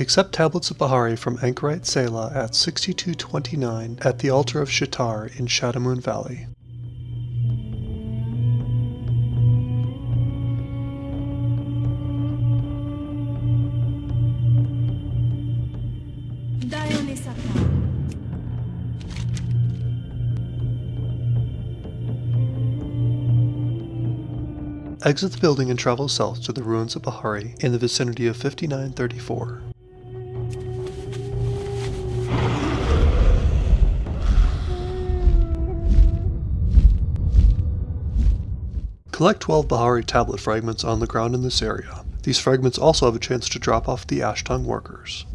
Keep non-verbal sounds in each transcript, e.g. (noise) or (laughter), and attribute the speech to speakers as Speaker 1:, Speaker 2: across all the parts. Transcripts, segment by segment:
Speaker 1: Accept tablets of Baa'ri from Anchorite Ceyla at 6229 at the altar of Sha'tar in Shadowmoon Valley. Exit the building and travel south to the ruins of Baa'ri in the vicinity of 5934. Collect 12 Baa'ri tablet fragments on the ground in this area. These fragments also have a chance to drop off the Ashtongue workers.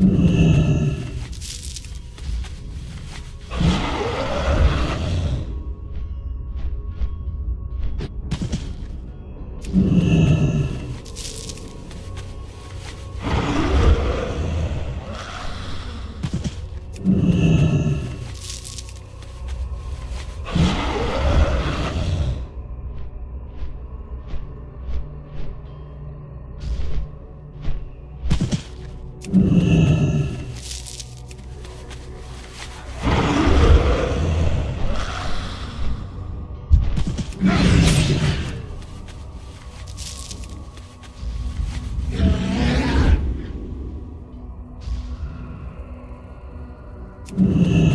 Speaker 1: Mm-hmm. (sighs) (sighs) you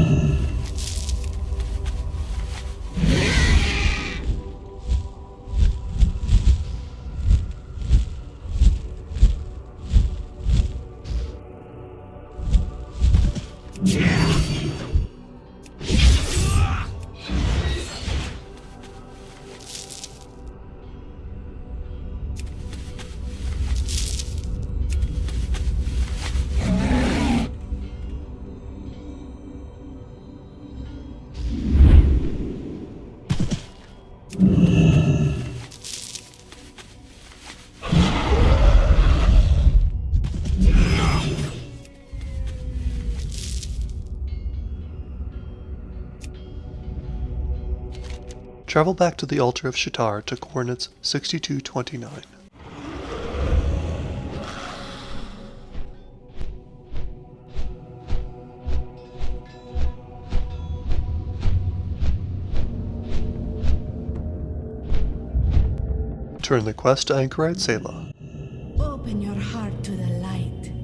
Speaker 1: Travel back to the altar of Sha'tar to coordinates 6229. Turn the quest to Anchorite Ceyla. Open your heart to the light.